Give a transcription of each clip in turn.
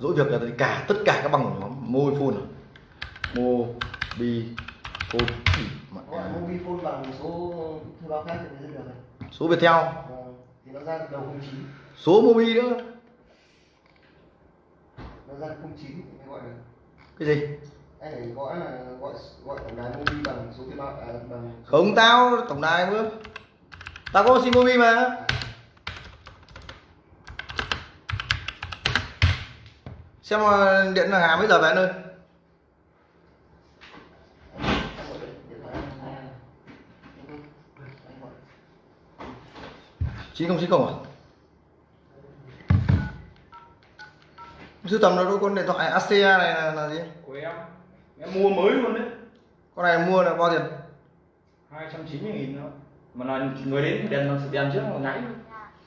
dỗi việc là cả tất cả các băng của nhóm môi phun mô bi phun. Gọi mobile phone bằng số thư báo khác thì mới được số viettel Vâng, thì nó ra đầu 09 số mobi nữa. Nó ra 09 thì mới gọi được cái gì? Anh này gõ là gọi gọi tổng đài mobile bằng số thuê bao à, bằng không tao tổng đài bữa tao có sim mobi mà xem ờ, điện là hà mấy giờ về anh gọi chín không chín không à? Sưu tầm nó con điện thoại ACA này là, là gì? Của em. Em mua mới luôn đấy. Con này mua là bao tiền? 290 nghìn nữa. Mà là người đến đèn nó đèn trước nó nháy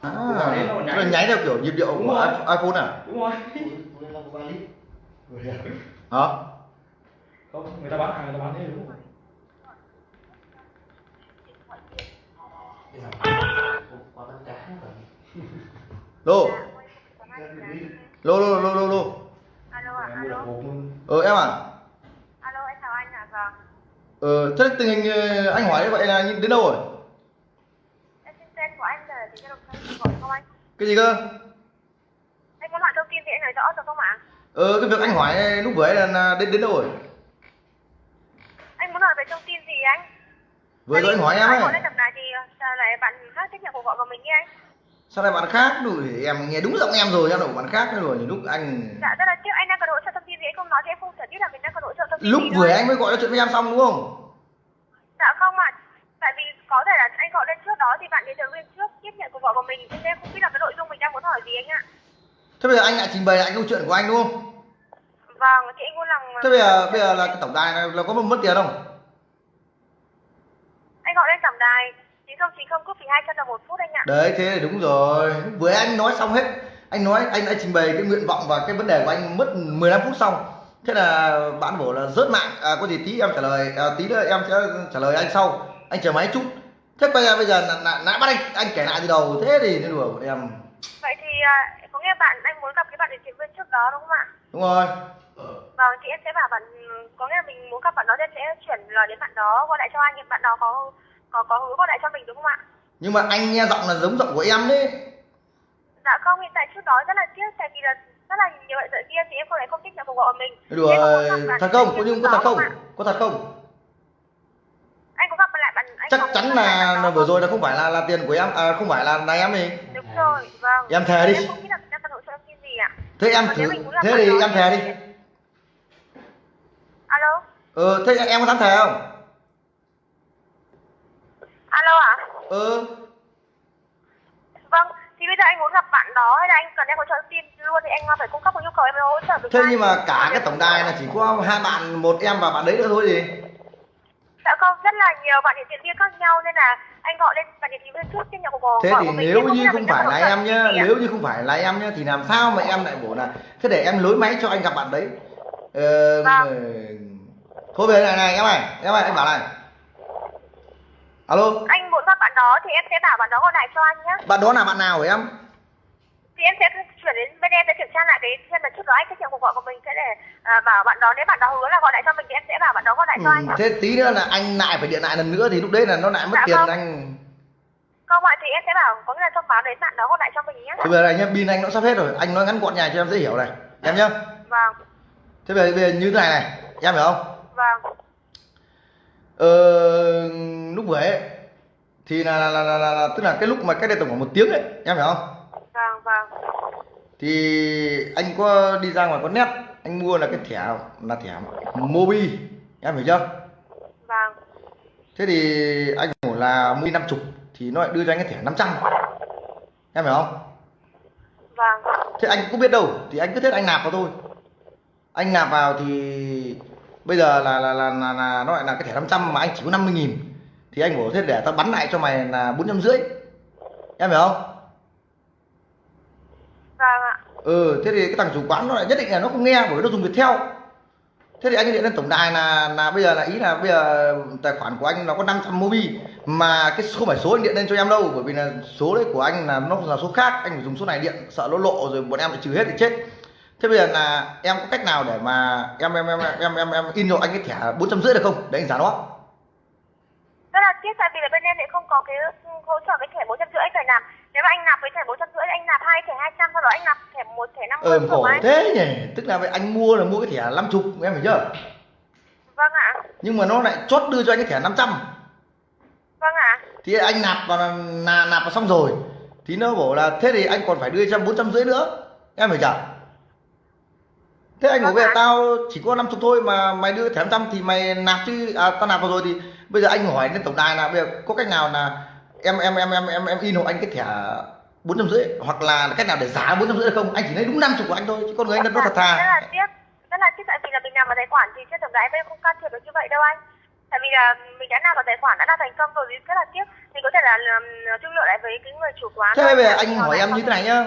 à, nó nháy. nháy theo kiểu nhịp điệu Đúng của rồi. iPhone à? Đúng rồi túi là có 3 lít. Đẹp. hả? Không người ta bán hàng người ta bán thế đúng cá rồi lô. Đi. lô lô lô lô lô. Alo ạ, alo. ờ em à Alo, em chào anh ạ. Vâng. ờ thế tình hình ờ, anh hỏi vậy là đến đâu rồi? Em xin tên của anh là không cái gì cơ Muốn hỏi thông tin thì anh nói rõ được không ạ? ờ cái việc anh hỏi lúc vừa ấy là, đến đến đâu rồi Anh muốn hỏi về thông tin gì anh? vừa rồi anh hỏi em ấy lên tầm này thì sao lại bạn khác tiếp nhận cuộc gọi của mình như anh? sao lại bạn khác rồi em nghe đúng giọng em rồi em đâu bạn khác rồi nhiều lúc anh Dạ, tức là trước anh đang cần hỗ trợ thông tin gì anh không nói thì em không thể biết là mình đang cần hỗ trợ thông tin lúc vừa anh mới gọi nói chuyện với em xong đúng không Dạ không ạ. Tại vì có thể là anh gọi lên trước đó thì bạn đến từ bên trước tiếp nhận cuộc gọi của mình nên em không biết là cái nội dung mình đang muốn hỏi gì anh ạ. Thế bây giờ anh lại trình bày lại câu chuyện của anh đúng không? Vâng, thì anh muốn làm thế bây giờ bây giờ là cái tổng đài này là có mất tiền không? Anh gọi lên tổng đài 9090 cúp phí 200 đồng một phút anh ạ. đấy thế thì đúng rồi. Vừa anh nói xong hết. Anh nói anh đã trình bày cái nguyện vọng và cái vấn đề của anh mất 15 phút xong. Thế là bạn bảo là rớt mạng. À, có gì tí em trả lời. À, tí nữa em sẽ trả lời anh sau. Anh chờ máy chút. Thế bây giờ bây giờ là, là, đã bắt anh. Anh kể lại từ đầu. Thế thì đùa em. Vậy thì nghĩa bạn anh muốn gặp cái bạn điều trị viên trước đó đúng không ạ? đúng rồi Vâng, thì em sẽ bảo bạn có nghĩa là mình muốn gặp bạn đó thì sẽ chuyển lời đến bạn đó gọi lại cho anh bạn đó có có có hứa gọi lại cho mình đúng không ạ? nhưng mà anh nghe giọng là giống giọng của em đấy Dạ không, hiện tại trước đó rất là tiếc tại vì là rất là nhiều loại lợi kia thì em không thể không tiếp nhận cuộc gọi của mình. đùa bạn thật không có nhưng có thật không có thật không Anh có gặp lại bạn anh chắc chắn lại là, bạn là vừa rồi là không phải là là tiền của em à, không phải là là em đi Đúng rồi, vâng. Em thề đi. Em không biết là mình đang cần hỗ trợ thông tin gì ạ. Thế em thử thế thì em thề đi. Alo, ờ thế em có dám thề không? Alo ạ? ờ Vâng, thì bây giờ anh muốn gặp bạn đó hay là anh cần em hỗ trợ tin luôn thì anh phải cung cấp một nhu cầu em hỗ trợ được thế nhưng mà cả cái tổng đài là chỉ có hai bạn một em và bạn đấy nữa thôi gì? Dạ không, rất là nhiều bạn hiện diện viên khác nhau nên là anh gọi lên bạn hiện diện viên trước tiếp nhận cuộc gọi thế thì của nếu như không phải là em nhá nếu như không phải là em nhá thì làm sao mà em lại bảo là thế để em lối máy cho anh gặp bạn đấy. Ờ, Vâng. ờ, thôi về này này em này em này anh bảo này. Alo. Anh muốn gặp bạn đó thì em sẽ bảo bạn đó gọi lại cho anh nhé. bạn đó là bạn nào hả em Thì em sẽ chuyển đến bên em để kiểm tra lại cái xem là trước đó anh tiếp nhận cuộc gọi của mình sẽ để à, bảo bạn đó nếu bạn đó hứa là gọi lại cho mình thì em sẽ bảo bạn đó gọi lại cho anh. ừ, thế tí nữa là anh lại phải điện lại lần nữa thì lúc đấy là nó lại mất Dạ tiền vâng. anh Không ạ thì em sẽ bảo có nghĩa là thông báo đến bạn đó gọi lại cho mình nhé. Thế bây giờ này nhá, pin anh nó sắp hết rồi, anh nói ngắn gọn nhài cho em dễ hiểu này. Em nhá. Vâng, Thế bây giờ, bây giờ như thế này này, em hiểu không? vâng, Ờ, lúc vừa ấy thì là, là, là, là, là, tức là cái lúc mà cách đây tầm khoảng một tiếng ấy, em hiểu không? Thì anh có đi ra ngoài có nét, anh mua là cái thẻ là thẻ Mobi, em hiểu chưa? vâng, Thế thì anh bảo là Mobi 50 thì nó lại đưa cho anh cái thẻ 500. Em hiểu không? vâng, thế anh cũng biết đâu thì anh cứ thế anh nạp vào thôi anh nạp vào thì bây giờ là là là, là, là nó lại là cái thẻ 500 mà anh chỉ có 50 nghìn thì anh bảo thế để tao bắn lại cho mày là bốn trăm rưỡi em hiểu không ừ thế thì cái thằng chủ quán nó lại nhất định là nó không nghe bởi vì nó dùng Viettel. Thế thì anh điện lên tổng đài là là bây giờ là ý là bây giờ tài khoản của anh nó có 500 mobi mà cái không phải số anh điện lên cho em đâu bởi vì là số đấy của anh là nó là số khác anh phải dùng số này điện sợ nó lộ rồi bọn em phải trừ hết thì chết. Thế bây giờ là em có cách nào để mà em em em em em, em in hộ anh cái thẻ bốn trăm rưỡi được không? Để anh giả nó. Rất là tiếc tại vì là bên em lại không có cái hỗ trợ cái thẻ bốn trăm rưỡi phải làm nếu mà anh nạp với thẻ bốn trăm rưỡi anh nạp hai thẻ hai trăm sau đó anh nạp thẻ một thẻ năm mươi ờ khổ thế nhỉ? Tức là vậy anh mua là mua cái thẻ năm chục em hiểu chưa? Vâng ạ. Nhưng mà nó lại chốt đưa cho anh cái thẻ 500 vâng ạ. Thì anh nạp vào là, nạp vào xong rồi. Thì nó bảo là thế thì anh còn phải đưa cho bốn trăm rưỡi nữa. Em hiểu chưa? Thế anh bảo Vâng bây giờ ạ. tao chỉ có năm chục thôi mà mày đưa thẻ 500 thì mày nạp chứ. À, tao nạp vào rồi thì bây giờ anh hỏi lên tổng đài là bây giờ có cách nào là em em em em em em in hộ anh cái thẻ bốn trăm rưỡi hoặc là cách nào để giá bốn trăm rưỡi không? Anh chỉ lấy đúng năm chục của anh thôi chứ con người anh nó thật rất thà. là tiếc rất là tiếc tại vì là mình nạp vào tài khoản thì trên tổng đài bên không can thiệp được như vậy đâu anh. Tại vì là mình đã nạp vào tài khoản đã là thành công rồi thì rất là tiếc. Mình có thể là thương lượng lại với cái người chủ quán thế bây giờ anh hỏi em như thế này nhá.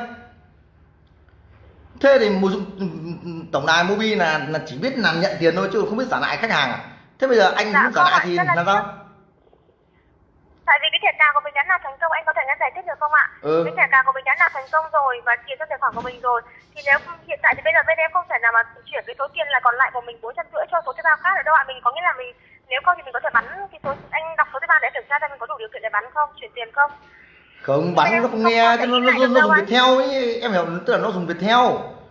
Thế thì một tổng đài mobi là là chỉ biết làm nhận tiền thôi chứ không biết trả lại khách hàng à? Thế bây giờ anh Dạ, muốn trả lại thì rất là làm sao tại vì cái thẻ cào của mình đã nạp thành công anh có thể nghe giải thích được không ạ? Ừ. cái thẻ cào của mình đã nạp thành công rồi và tiền trong tài khoản của mình rồi. Thì nếu hiện tại thì bây giờ bên em không thể nào mà chuyển cái số tiền là còn lại của mình bốn trăm rưỡi cho số thuê bao khác được đâu ạ. Mình có nghĩa là mình nếu không thì mình có thể bắn cái số anh đọc số thuê bao để kiểm tra xem mình có đủ điều kiện để bắn không chuyển tiền không? Không bắn nó không nghe nó, nó, nó, nó dùng Viettel ấy em hiểu tức là nó dùng Viettel.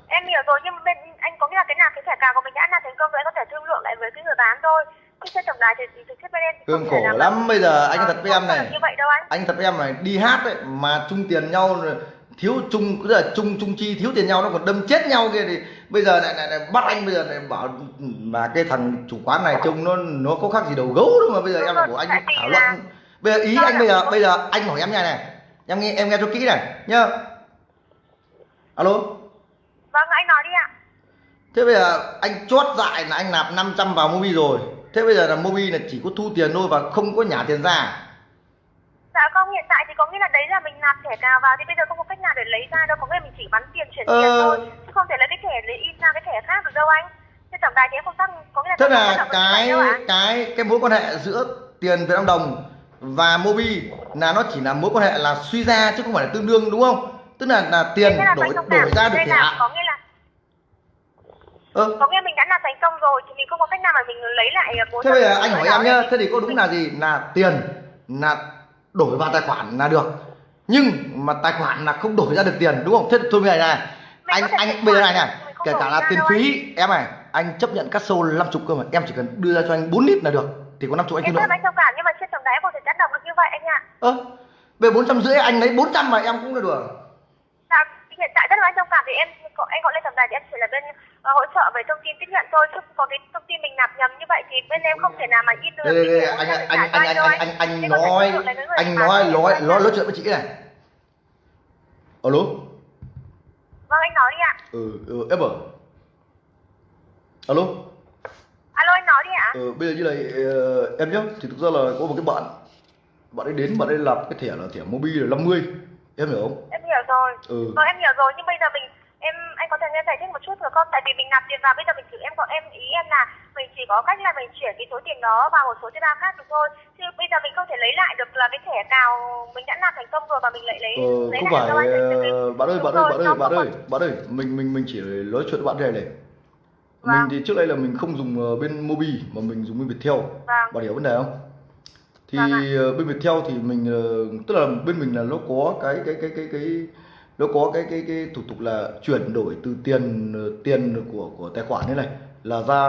Em hiểu rồi nhưng bên anh có nghĩa là cái nào cái thẻ cào của mình đã nạp thành công rồi anh có thể thương lượng lại với cái người bán thôi chứ trên tổng đài thì thực chất bên em không khổ lắm bây giờ anh thật với em này. như vậy đâu anh. Anh thật với em này đi hát ấy mà chung tiền nhau rồi thiếu chung tức là chung chung chi thiếu tiền nhau nó còn đâm chết nhau kia thì bây giờ lại, lại, lại bắt anh bây giờ lại bảo mà cái thằng chủ quán này trông nó nó có khác gì đầu gấu đâu mà bây giờ Đúng em rồi, lại bảo anh thảo là- luận bây giờ ý Do anh là- bây giờ bây giờ anh hỏi em nha này. Em nghe em nghe cho kỹ này nhá. Alo? Vâng anh nói đi ạ. Thế bây giờ anh chốt dại là anh nạp 500 vào mobi rồi thế bây giờ là mobi là chỉ có thu tiền thôi và không có nhả tiền ra à? Dạ không, hiện tại thì có nghĩa là đấy là mình nạp thẻ cào vào thì bây giờ không có cách nào để lấy ra đâu, có nghĩa là mình chỉ bắn tiền chuyển Ờ. tiền thôi, chứ không thể lấy cái thẻ lấy in ra cái thẻ khác được đâu anh. Trên tổng đài thì em không tác, có nghĩa là thế là cái cái cái mối quan hệ giữa tiền Việt Nam đồng và mobi là nó chỉ là mối quan hệ là suy ra chứ không phải là tương đương đúng không tức là là tiền Thế đổi đổi ra được thẻ có nghĩa là ơ có nghĩa mình đã nạp thành công rồi thì mình không có cách nào mà mình lấy lại bốn thế bây giờ anh hỏi em nhá thế thì có đúng là gì? Là tiền là đổi vào tài khoản là được. Nhưng mà tài khoản là không đổi ra được tiền đúng không? Thế thôi bây giờ này Mình anh có anh bây giờ này này kể cả là tiền phí em này anh chấp nhận cắt sâu 50 cơ mà em chỉ cần đưa ra cho anh 4 lít là được. Thì có 50 anh Em là anh thông cảm nhưng mà trên tổng em không thể tác động được như vậy anh ạ. ơ về bốn trăm rưỡi anh lấy 400 mà em cũng là được. Dạ, hiện tại rất là anh thông cảm thì em anh gọi lên tổng đài thì em chỉ là bên ờ, hỗ trợ về thông tin tiếp nhận thôi chứ có cái thông tin mình nạp nhầm như vậy thì bên em không thể nào mà in được. Đây đây đây anh anh anh anh anh anh anh thể nói anh nói nói nói nói chuyện với chị này. Alo? Vâng anh nói đi ạ. ừ, ừ em ở alo? Alo anh nói đi ạ. ừ, bây giờ như này ờ, em nhé thì thực ra là có một cái bạn bạn ấy đến bạn ấy làm cái thẻ là thẻ mobi là 50 em hiểu không? Em hiểu rồi. ừ. Vâng em hiểu rồi nhưng bây giờ mình em anh có thể nghe giải thích một chút được không? Tại vì mình nạp tiền vào bây giờ mình chỉ em có em ý em là mình chỉ có cách là mình chuyển cái số tiền đó vào một số thuê bao khác được thôi. Chứ bây giờ mình không thể lấy lại được là cái thẻ cào mình đã nạp thành công rồi và mình lại lấy Ờ, lấy không lại phải ờ, bạn ơi bạn ơi bạn ơi bạn ơi bạn ơi mình mình mình chỉ nói chuyện với bạn này này Vâng. mình thì trước đây là mình không dùng ờ, bên mobi mà mình dùng bên viettel Vâng. bạn hiểu vấn đề không thì Vâng ạ. ờ, bên viettel thì mình tức là bên mình là nó có cái cái cái cái cái nó có cái cái cái thủ tục là chuyển đổi từ tiền tiền của của tài khoản thế này là ra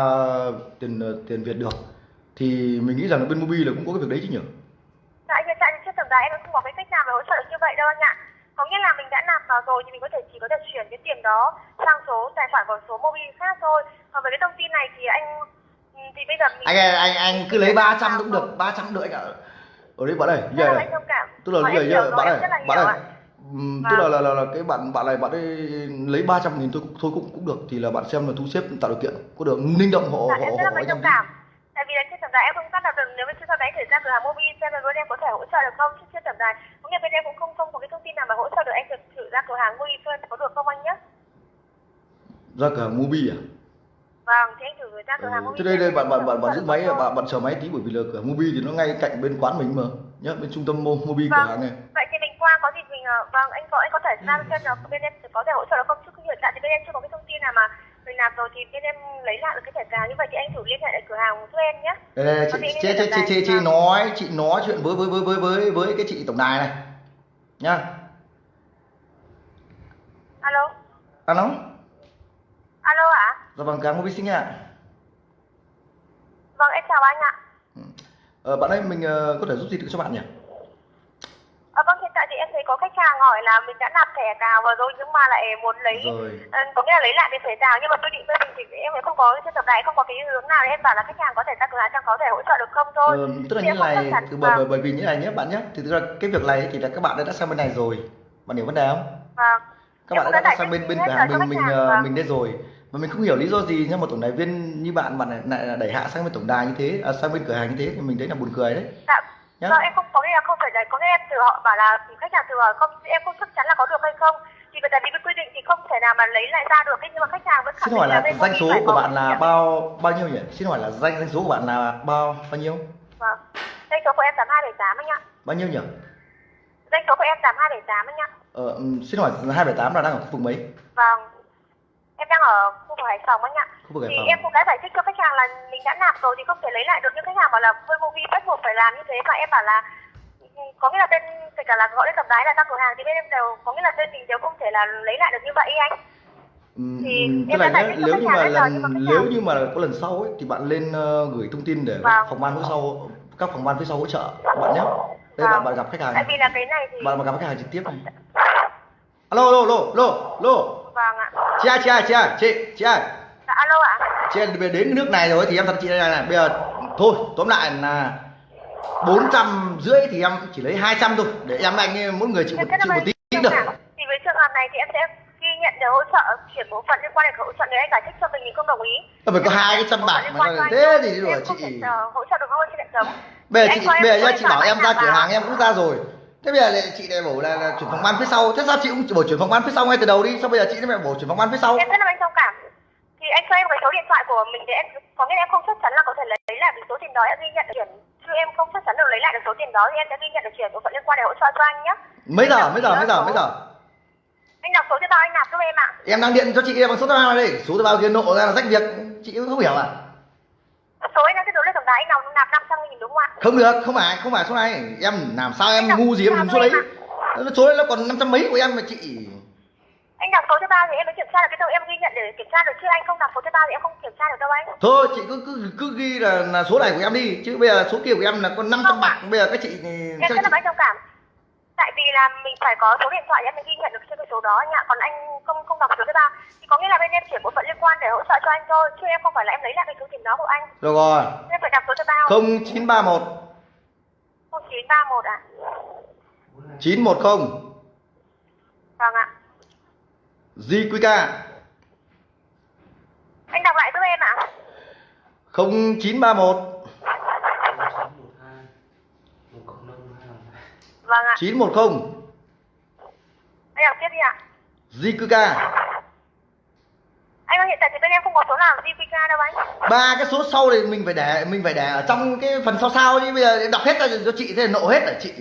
tiền tiền việt được thì mình nghĩ rằng là bên mobi là cũng có cái việc đấy chứ nhỉ Tại hiện tại thì trên tổng đài em không có cái cách nào để hỗ trợ như vậy đâu anh ạ. Có nghĩa là mình đã nạp vào rồi thì mình có thể chỉ có thể chuyển cái tiền đó sang số tài khoản của số mobile khác thôi. Còn với cái thông tin này thì anh thì bây giờ mình anh anh anh cứ lấy 300 cũng được 300 được anh ạ ở đây bạn ơi thông cảm. tức là Ờ, nhá rồi, bạn ơi bạn ơi tức là, là là là cái bạn bạn này bạn ấy lấy 300 nghìn thôi thôi cũng cũng được thì là bạn xem là thu xếp tạo điều kiện có được ninh động Dạ, hộ em rất là hộ mấy thông cảm. Tại vì là trên tổng đài em không đạt được nếu mà trên sau đấy thời gian cửa hàng mobile xem là bên em có thể hỗ trợ được không chứ trên tổng đài cũng như bên em cũng không không có cái thông tin nào mà hỗ trợ được anh thử thử ra cửa hàng mobile xem có được không anh nhé. ra cả mobi à Vâng, thì anh thử ra cửa ừ. hàng mobile. thế đây đây bạn bạn bạn bạn giữ máy bạn bạn chờ máy tí bởi vì là cửa mobi thì nó ngay cạnh bên quán mình mà nhá bên trung tâm Mo- mobi cửa Vâng. hàng này Vậy thì mình qua có gì mình ờ, vâng anh có anh có thể ra xem là bên em có thể hỗ trợ được không? Chứ hiện tại thì bên em chưa có cái thông tin nào mà rồi thì bên em lấy lại được cái thẻ cào như vậy thì anh thử liên hệ lại cửa hàng giúp em nhé. Đây, đây, chị, chị, chị, chị, chị, chị nói chị nói chuyện với với với với với với cái chị tổng đài này. Nhá alo? Alo? Alo ạ? Dạ vâng cảm ơn sinh ạ. Vâng em chào anh ạ. Ờ, bạn ơi mình ờ, có thể giúp gì được cho bạn nhỉ à, vâng hiện tại thì em thấy có khách hàng hỏi là mình đã nạp thẻ cào vào rồi nhưng mà lại muốn lấy rồi. ờ, có nghĩa là lấy lại cái thẻ cào nhưng mà tôi định bên mình thì em không có trên tổng đài không có cái hướng nào. Em bảo là khách hàng có thể cửa hàng xem có thể hỗ trợ được không thôi. Ờ, tức là như này từ bởi, bởi bởi vì như này nhé bạn nhé. Thì thực ra cái việc này thì là các bạn đã sang bên này rồi. Bạn hiểu vấn đề không? Vâng. Các Em bạn đã đã sang bên bên rồi hàng mình mình vâng. mình đây rồi. Và mình không hiểu lý do gì nhưng mà tổng đài viên như bạn bạn lại, lại là đẩy hạ sang bên tổng đài như thế à, sang bên cửa hàng như thế thì mình thấy là buồn cười đấy. Dạ nhá vâng em không có nghĩa là không phải đấy có nghĩa em từ họ bảo là khách hàng từ hỏi không em không chắc chắn là có được hay không. Thì bởi vì cái quy định thì không thể nào mà lấy lại ra được nhưng mà khách hàng vẫn khẳng xin hỏi định là bên danh số của bạn là bao bao nhiêu nhỉ? Xin hỏi là danh danh số của bạn là bao bao nhiêu? Vâng. Danh số của em tám hai bảy tám anh ạ. Bao nhiêu nhỉ? Danh số của em tám hai bảy tám anh ạ. Ờ, xin hỏi 278 là đang ở khu vực mấy? Vâng. Em đang ở khu vực hải phòng anh ạ khu vực thì Hải Phòng. em cũng đã giải thích cho khách hàng là mình đã nạp rồi thì không thể lấy lại được nhưng khách hàng bảo là với movie bắt buộc phải làm như thế. Và em bảo là ừ, có nghĩa là bên kể cả là gọi đến tổng đái là ra cửa hàng thì bên em đều có nghĩa là bên mình đều không thể là lấy lại được như vậy anh. Ừm, Thì ừm, tức em là cho nếu như mà lần nếu như mà có lần sau ấy thì bạn lên ờ, gửi thông tin để các Vâng. phòng ban phía sau các phòng ban phía sau hỗ trợ bạn nhé đây Vâng. bạn bạn gặp khách hàng tại vì là cái này thì bạn mà gặp khách hàng trực tiếp này alo alo alo alo alo vâng ạ. Chị ơi chị ơi chị ơi chị chị ơi dạ, alo ạ. Chị đến nước này rồi thì em thật chị đây này, này. Bây giờ thôi tóm lại là bốn trăm rưỡi thì em chỉ lấy 200 thôi. Để em anh mỗi người chịu một chịu một tí được thì với trường hợp này thì em sẽ ghi nhận để hỗ trợ chuyển bộ phận liên quan đến hỗ trợ nếu anh giải thích cho mình mình không đồng ý. Tôi phải có hai cái trăm bạc mà thế thì không chị ờ, hỗ trợ được bây giờ chị bây giờ chị bảo em ra cửa hàng em cũng ra rồi. Thế bây giờ lại chị lại bảo là, là chuyển phòng ban phía sau. Thế sao chị cũng bảo chuyển phòng ban phía sau ngay từ đầu đi sao bây giờ chị lại bảo chuyển phòng ban phía sau? Em rất là anh thông cảm anh cho em cái số điện thoại của mình để em có nghĩa là em không chắc chắn là có thể lấy, lại được số tiền đó. Em ghi nhận được chuyển. Chứ em không chắc chắn được lấy lại được số tiền đó thì em sẽ ghi nhận được chuyển. Bộ phận liên quan để hỗ trợ cho anh nhé mấy giờ? Mấy giờ? mấy giờ? mấy giờ? Anh đọc số cho tao anh nạp giúp em ạ. Em đang điện cho chị bằng số thứ ba đây. Số ba kia nộ ra là rách việc. Chị cũng không hiểu à? Số anh đang kết nối lên tổng đài anh nào nạp 500 nghìn đúng không ạ? Không được không phải không phải số này. Em làm sao em ngu gì em dùng số đấy? em số đấy nó còn năm trăm mấy của em mà chị anh đọc số cho tao thì em mới kiểm tra được cái đâu em ghi nhận để kiểm tra được chứ anh không đọc số cho tao thì em không kiểm tra được đâu anh. Thôi chị cứ cứ cứ ghi là, là số này của em đi chứ bây giờ số kia của em là còn 500 Không. bạc bây giờ các chị em chắc rất là thông cảm. Tại vì là mình phải có số điện thoại để em mới ghi nhận được trên cái số đó anh ạ. Còn anh không không đọc số cho tao thì có nghĩa là bên em chuyển bộ phận liên quan để hỗ trợ cho anh thôi chứ em không phải là em lấy lại cái số tiền đó của anh. Rồi rồi. Em phải đọc số cho tao không? chín ba một. Không chín ba một ạ chín một không. Vâng ạ JQK anh đọc lại giúp em ạ. Không chín ba một. Vâng ạ. chín một không. Anh đọc tiếp đi ạ. JQK anh ơi hiện tại thì bên em không có số nào GPK đâu anh. Ba cái số sau thì mình phải để mình phải để ở trong cái phần sau sau chứ bây giờ đọc hết ra cho chị thế là nộ hết hả chị.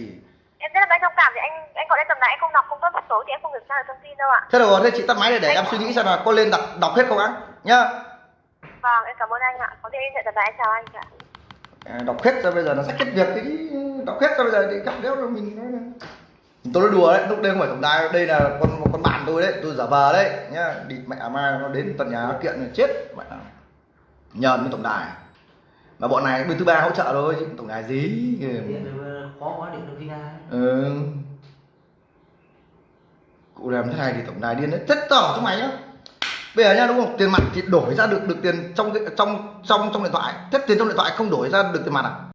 Em rất là anh thông cảm thì anh anh gọi lên tầm này anh không đọc một số thì em không kiểm tra được thông tin đâu ạ. Thế rồi thế chị tắt máy để để em suy nghĩ xem là có lên đọc đọc hết không á nhá. Vâng em cảm ơn anh ạ. Có thể liên hệ tầm này anh chào anh ạ. À, đọc hết rồi bây giờ nó sẽ kết việc cái đọc hết rồi bây giờ thì cắt đéo rồi mình nói tôi nói đùa đấy lúc đây không phải tổng đài đây là con con bạn tôi đấy tôi giả vờ đấy nhá. Đi mẹ mai nó đến tận nhà nó kiện là chết. Mẹ nhờn với tổng đài. Mà bọn này bên thứ ba hỗ trợ thôi chứ tổng đài gì. Điện được khó quá điện được đi ra ừ cụ làm thế này thì tổng đài điên đấy. Rất tỏ cho mày nhá. Bây giờ nha đúng không? Tiền mặt thì đổi ra được được tiền trong trong trong trong điện thoại. Thế tiền trong điện thoại không đổi ra được tiền mặt à?